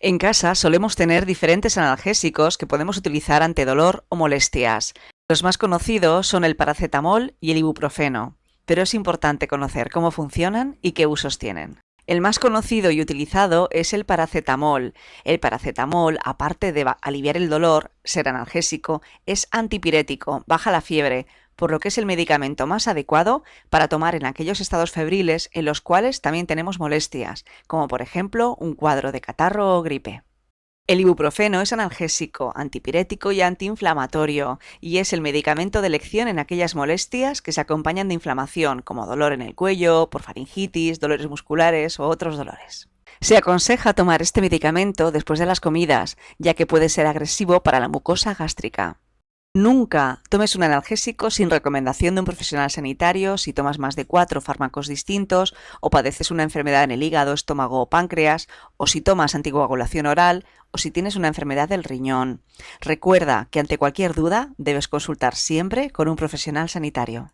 En casa solemos tener diferentes analgésicos que podemos utilizar ante dolor o molestias. Los más conocidos son el paracetamol y el ibuprofeno, pero es importante conocer cómo funcionan y qué usos tienen. El más conocido y utilizado es el paracetamol. El paracetamol, aparte de aliviar el dolor, ser analgésico, es antipirético, baja la fiebre, por lo que es el medicamento más adecuado para tomar en aquellos estados febriles en los cuales también tenemos molestias, como por ejemplo un cuadro de catarro o gripe. El ibuprofeno es analgésico, antipirético y antiinflamatorio, y es el medicamento de elección en aquellas molestias que se acompañan de inflamación, como dolor en el cuello, por faringitis, dolores musculares o otros dolores. Se aconseja tomar este medicamento después de las comidas, ya que puede ser agresivo para la mucosa gástrica. Nunca tomes un analgésico sin recomendación de un profesional sanitario si tomas más de cuatro fármacos distintos o padeces una enfermedad en el hígado, estómago o páncreas, o si tomas anticoagulación oral o si tienes una enfermedad del riñón. Recuerda que ante cualquier duda debes consultar siempre con un profesional sanitario.